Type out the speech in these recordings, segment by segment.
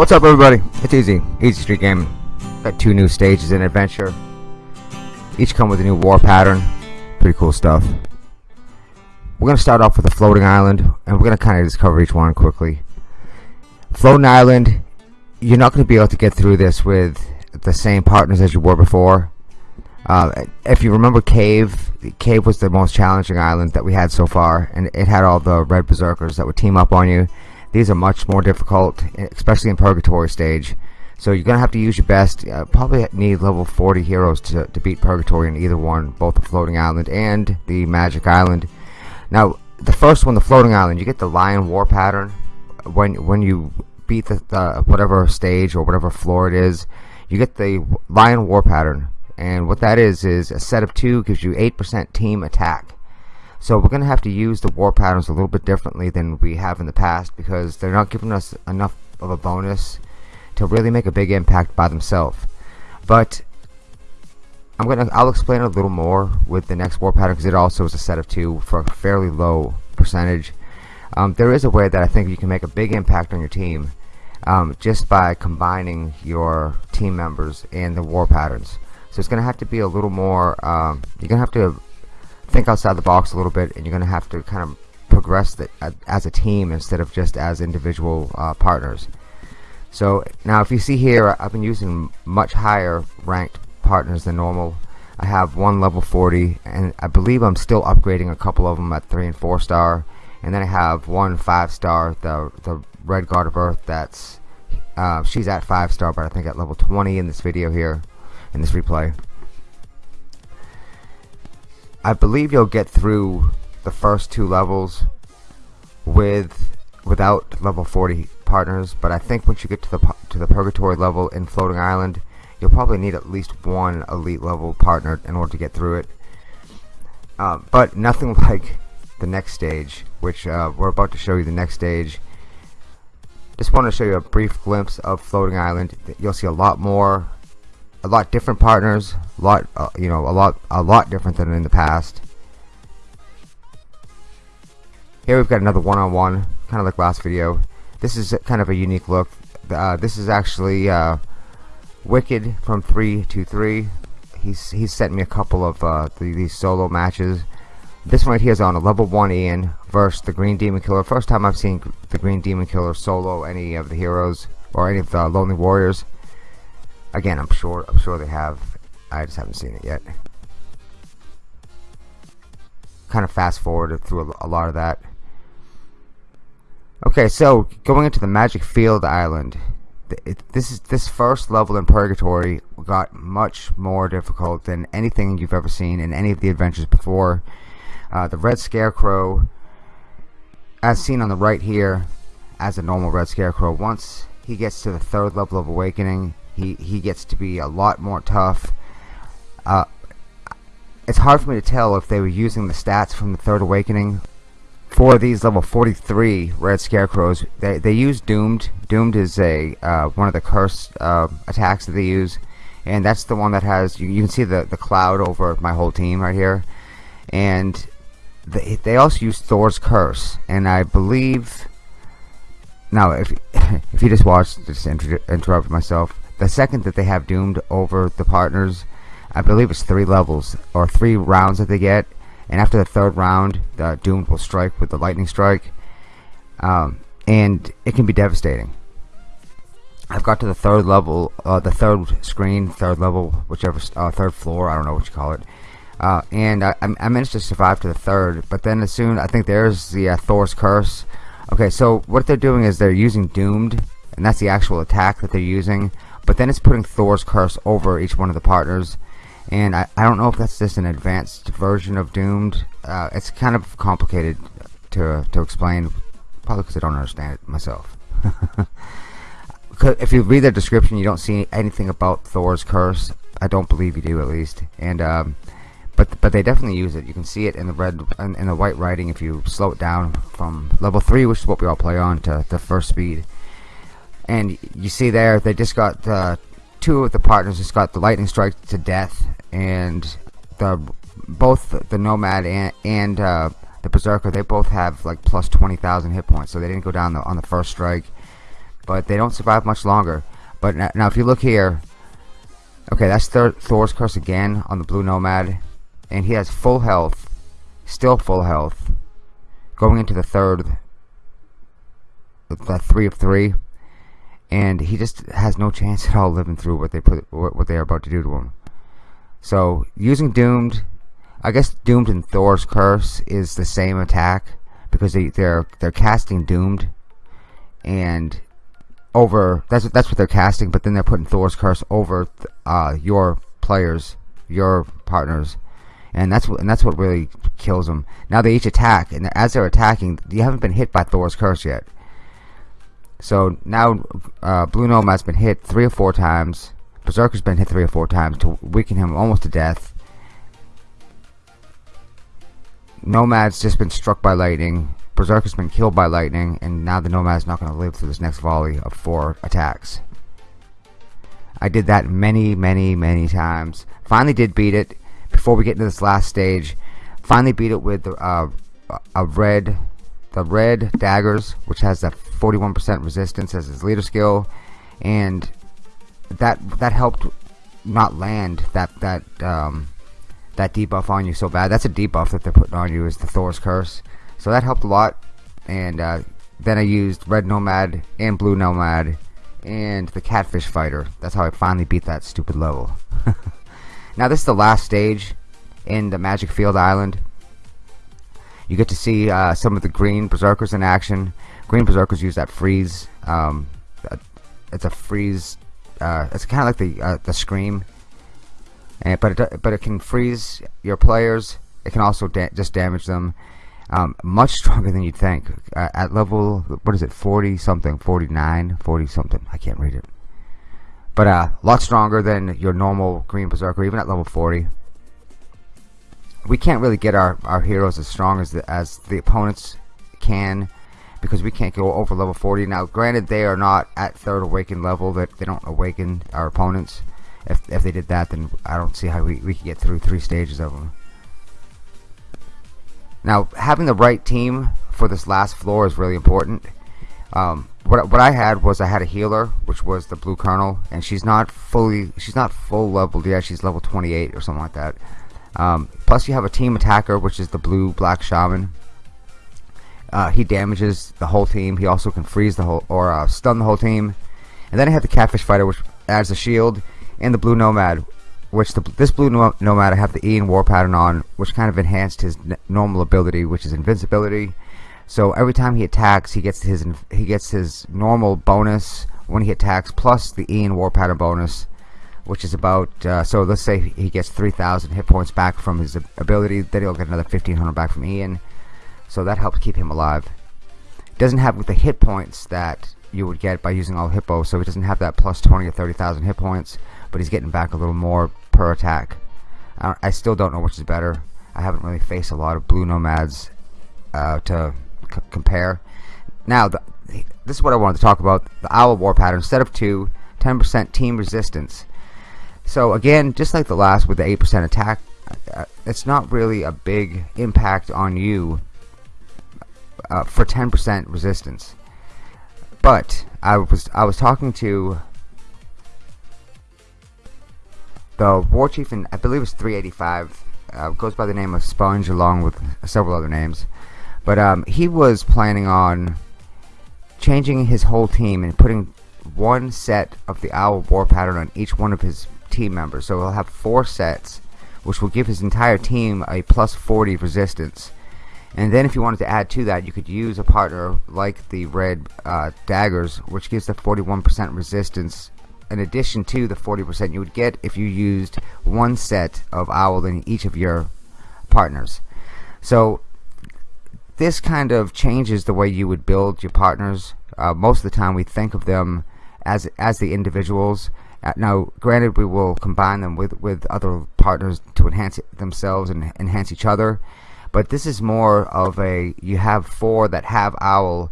What's up everybody? It's Easy, Easy Street Gaming. Got two new stages in Adventure. Each come with a new war pattern. Pretty cool stuff. We're going to start off with a floating island, and we're going to kind of just cover each one quickly. Floating island, you're not going to be able to get through this with the same partners as you were before. Uh, if you remember Cave, Cave was the most challenging island that we had so far, and it had all the red berserkers that would team up on you these are much more difficult, especially in Purgatory stage. So you're going to have to use your best. Uh, probably need level 40 heroes to, to beat Purgatory in either one, both the Floating Island and the Magic Island. Now, the first one, the Floating Island, you get the Lion War pattern. When when you beat the, the whatever stage or whatever floor it is, you get the Lion War pattern. And what that is, is a set of two gives you 8% team attack. So we're going to have to use the war patterns a little bit differently than we have in the past because they're not giving us enough of a bonus to really make a big impact by themselves. But I'm gonna I'll explain a little more with the next war pattern because it also is a set of two for a fairly low percentage. Um, there is a way that I think you can make a big impact on your team um, just by combining your team members and the war patterns. So it's to have to be a little more. Um, you're to have to think outside the box a little bit and you're to have to kind of progress that uh, as a team instead of just as individual uh, partners so now if you see here I've been using much higher ranked partners than normal. I have one level 40 and I believe I'm still upgrading a couple of them at 3 and 4 star. And then I have one 5 star the, the Red Guard of Earth that's uh, she's at 5 star but I think at level 20 in this video here in this replay. I believe you'll get through the first two levels with without level 40 partners but I think once you get to the to the purgatory level in floating island you'll probably need at least one elite level partner in order to get through it uh, but nothing like the next stage which uh, we're about to show you the next stage just want to show you a brief glimpse of floating island you'll see a lot more a lot different partners, a lot uh, you know, a lot a lot different than in the past. Here we've got another one-on-one, -on -one, kind of like last video. This is kind of a unique look. Uh, this is actually uh, Wicked from three to three. He's he's sent me a couple of uh, the, these solo matches. This one right here is on a level 1 Ian versus the Green Demon Killer. First time I've seen the Green Demon Killer solo any of the heroes or any of the Lonely Warriors. Again, I'm sure I'm sure they have. I just haven't seen it yet. Kind of fast forwarded through a, a lot of that. Okay, so going into the Magic Field Island, this is this first level in Purgatory got much more difficult than anything you've ever seen in any of the adventures before. Uh, the Red Scarecrow, as seen on the right here, as a normal Red Scarecrow, once he gets to the third level of Awakening, he he gets to be a lot more tough. Uh, it's hard for me to tell if they were using the stats from the Third Awakening for these level 43 Red Scarecrows. They they use Doomed. Doomed is a uh, one of the cursed uh, attacks that they use, and that's the one that has you, you can see the the cloud over my whole team right here, and they they also use Thor's Curse, and I believe. Now, if if you just watched, just inter interrupt myself the second that they have doomed over the partners I believe it's three levels or three rounds that they get and after the third round the doomed will strike with the lightning strike. Um, and it can be devastating. I've got to the third level uh, the third screen third level whichever uh, third floor I don't know what you call it. Uh, and I, I, managed to survive to the third but then as soon I think there's the uh, Thor's curse. Okay so what they're doing is they're using doomed and that's the actual attack that they're using but then it's putting Thor's curse over each one of the partners and I, I don't know if that's just an advanced version of Doomed uh, it's kind of complicated to, to explain probably because I don't understand it myself if you read the description you don't see anything about Thor's curse I don't believe you do at least and um, but but they definitely use it. You can see it in the red in, in the white writing if you slow it down from level three, which is what we all play on, to the first speed. And you see there, they just got uh, two of the partners just got the lightning strike to death, and the both the nomad and and uh, the berserker they both have like plus 20,000 hit points, so they didn't go down the, on the first strike, but they don't survive much longer. But now, now if you look here, okay, that's Thor, Thor's curse again on the blue nomad, and he has full health, still full health, going into the third, the three of three and he just has no chance at all living through what they put what they are about to do to him. So using doomed, I guess doomed and Thor's curse is the same attack because they they're they're casting doomed, and over that's that's what they're casting, but then they're putting Thor's curse over uh, your players, your partners, and that's what and that's what really kills them. Now they each attack, and as they're attacking, you haven't been hit by Thor's curse yet. So now uh, Blue Nomad's been hit three or four times. Berserker's been hit three or four times to weaken him almost to death. Nomad's just been struck by lightning. Berserker's been killed by lightning, and now the Nomad's not going to live through this next volley of four attacks. I did that many, many, many times. Finally did beat it before we get into this last stage. Finally beat it with uh, a red the red daggers, which has a 41% resistance as his leader skill, and that that helped not land that that um, that debuff on you so bad. That's a debuff that they're putting on you is the Thor's curse, so that helped a lot. And uh, then I used red nomad and blue nomad and the catfish fighter. That's how I finally beat that stupid level. now this is the last stage in the Magic Field Island. You get to see uh, some of the green berserkers in action. Green berserkers use that freeze. Um, it's a freeze. Uh, it's kind of like the uh, the scream, and but it but it can freeze your players. It can also da just damage them. Um, much stronger than you'd think. Uh, at level, what is it, 40 something, 49, 40 something. I can't read it. But uh, a lot stronger than your normal green berserker, even at level 40 we can't really get our, our heroes as strong as the, as the opponents can because we can't go over level 40 now granted they are not at third awakened level that they don't awaken our opponents. If, if they did that then I don't see how we, we could get through three stages of them. Now having the right team for this last floor is really important. Um, what, what I had was I had a healer which was the blue colonel and she's not fully she's not full leveled yet. She's level 28 or something like that um, plus you have a team attacker, which is the blue black shaman. Uh, he damages the whole team. He also can freeze the whole or uh, stun the whole team. And then I have the catfish fighter, which adds a shield, and the blue nomad, which the, this blue no nomad I have the Ian war pattern on, which kind of enhanced his normal ability, which is invincibility. So every time he attacks, he gets his he gets his normal bonus when he attacks, plus the Ian war pattern bonus which is about uh, so let's say he gets 3,000 hit points back from his ability then he'll get another 1,500 back from Ian. So that helps keep him alive. Doesn't have with the hit points that you would get by using all hippo so he doesn't have that plus 20 or 30,000 hit points but he's getting back a little more per attack. I, still don't know which is better. I haven't really faced a lot of blue nomads uh, to compare. Now the, this is what I wanted to talk about the owl war pattern. Instead of 2 10% team resistance so again, just like the last with the 8% attack, uh, it's not really a big impact on you uh, for 10% resistance. But I was I was talking to the war chief, and I believe it's 385. Uh, goes by the name of Sponge, along with several other names. But um, he was planning on changing his whole team and putting one set of the owl war pattern on each one of his team members. So he'll have four sets, which will give his entire team a plus 40 resistance. And then if you wanted to add to that, you could use a partner like the red uh, daggers, which gives the 41% resistance in addition to the 40% you would get if you used one set of owl in each of your partners. So this kind of changes the way you would build your partners. Uh, most of the time we think of them as as the individuals Uh, now, granted, we will combine them with with other partners to enhance themselves and enhance each other, but this is more of a you have four that have owl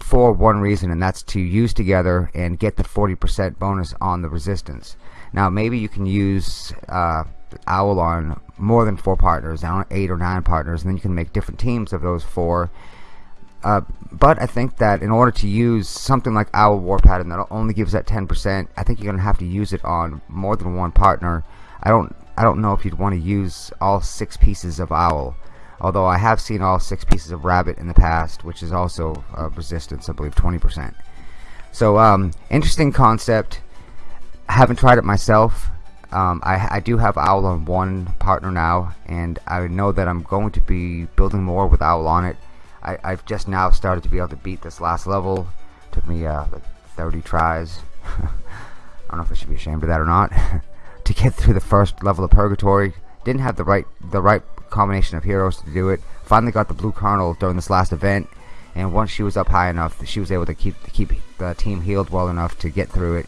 for one reason, and that's to use together and get the 40% bonus on the resistance. Now, maybe you can use uh, Owl on more than four partners, I eight or nine partners, and then you can make different teams of those four. Uh, but I think that in order to use something like Owl War Pattern that only gives that 10%, I think you're gonna have to use it on more than one partner. I don't, I don't know if you'd want to use all six pieces of Owl. Although I have seen all six pieces of Rabbit in the past, which is also uh, resistance, I believe 20%. So, um, interesting concept. I haven't tried it myself. Um, I, I, do have Owl on one partner now, and I know that I'm going to be building more with Owl on it. I, have just now started to be able to beat this last level. Took me uh, like 30 tries. I don't know if I should be ashamed of that or not. to get through the first level of Purgatory, didn't have the right the right combination of heroes to do it. Finally got the Blue Colonel during this last event, and once she was up high enough, she was able to keep keep the team healed well enough to get through it.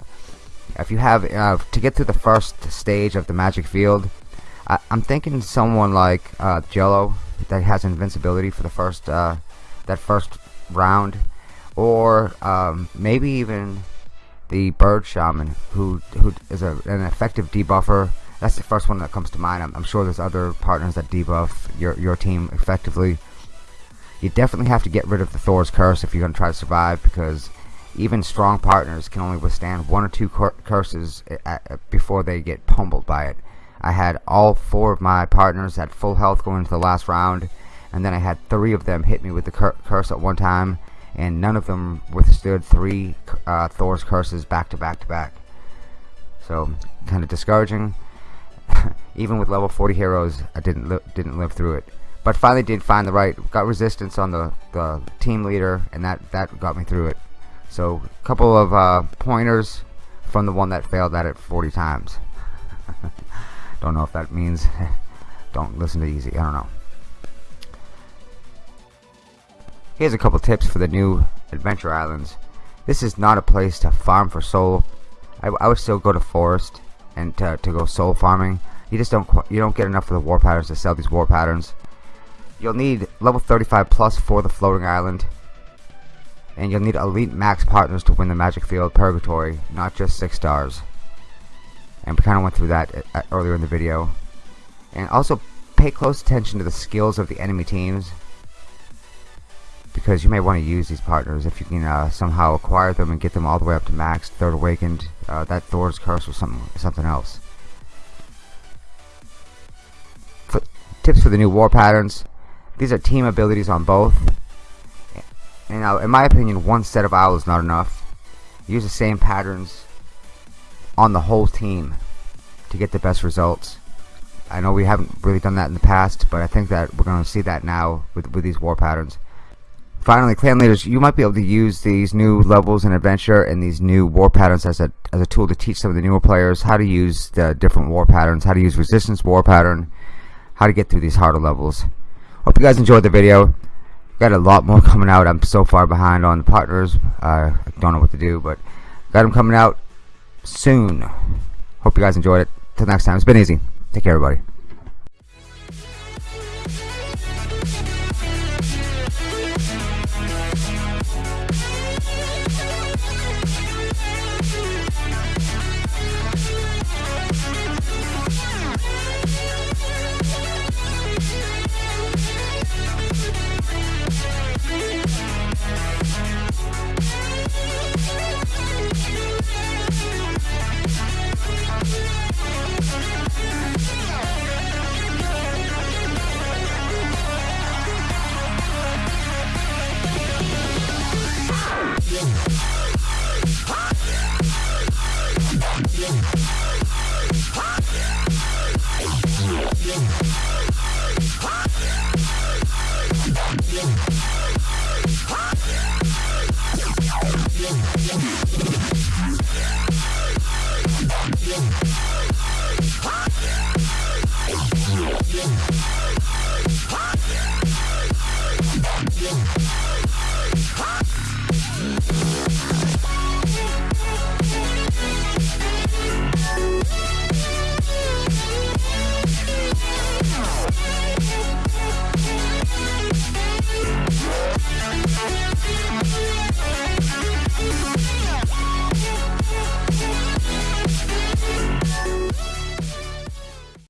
If you have uh, to get through the first stage of the magic field, I, am thinking someone like uh, Jello that has invincibility for the first uh, that first round, or um, maybe even the Bird Shaman, who who is a, an effective debuffer. That's the first one that comes to mind. I'm, I'm sure there's other partners that debuff your your team effectively. You definitely have to get rid of the Thor's Curse if you're going to try to survive, because even strong partners can only withstand one or two cur curses before they get pummeled by it. I had all four of my partners at full health going into the last round, and then I had three of them hit me with the cur curse at one time, and none of them withstood three uh, Thor's curses back to back to back. So, kind of discouraging. Even with level 40 heroes, I didn't li didn't live through it. But finally did find the right, got resistance on the, the team leader, and that, that got me through it. So a couple of uh, pointers from the one that failed at it 40 times. don't know if that means don't listen to easy. I don't know. Here's a couple tips for the new adventure islands. This is not a place to farm for soul. I, I would still go to forest and to, to go soul farming. You just don't you don't get enough of the war patterns to sell these war patterns. You'll need level 35 plus for the floating island and you'll need elite max partners to win the magic field purgatory not just six stars and we kind of went through that uh, uh, earlier in the video and also pay close attention to the skills of the enemy teams because you may want to use these partners if you can uh, somehow acquire them and get them all the way up to max third awakened uh, that Thor's curse or something something else tips for the new war patterns these are team abilities on both and now, in my opinion, one set of owls is not enough. Use the same patterns on the whole team to get the best results. I know we haven't really done that in the past, but I think that we're going to see that now with, with these war patterns. Finally, clan leaders, you might be able to use these new levels in adventure and these new war patterns as a as a tool to teach some of the newer players how to use the different war patterns, how to use resistance war pattern, how to get through these harder levels. Hope you guys enjoyed the video got a lot more coming out. I'm so far behind on the partners. Uh, I don't know what to do, but got them coming out soon. Hope you guys enjoyed it. Till next time, it's been easy. Take care, everybody.